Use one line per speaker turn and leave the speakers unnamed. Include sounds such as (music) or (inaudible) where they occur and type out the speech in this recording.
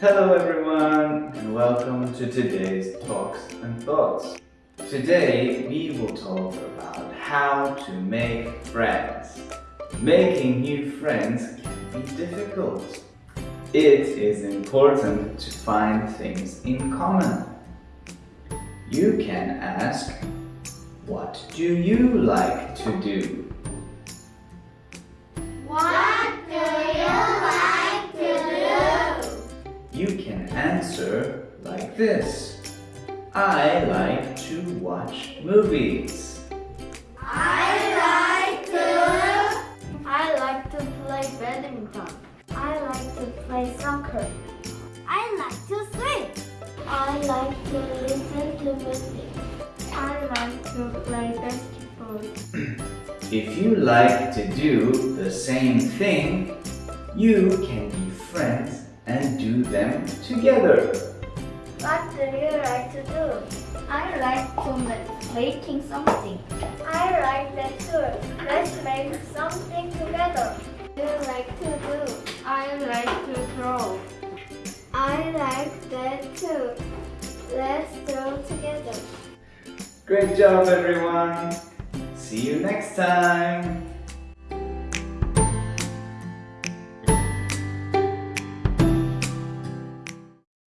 Hello everyone and welcome to today's Talks and Thoughts. Today we will talk about how to make friends. Making new friends can be difficult. It is important to find things in common. You can ask, what do you like to do? You can answer like this. I like to watch movies.
I like to. I like to play badminton. I like to play soccer. I like to swim. I like to listen to music. I like to play basketball. (clears throat)
If you like to do the same thing, you can be friends and do them together.
What do you like to do? I like to make making something. I like that too. Let's make something together. Do you like to do? I like to draw. I like that too. Let's draw together.
Great job everyone! See you next time!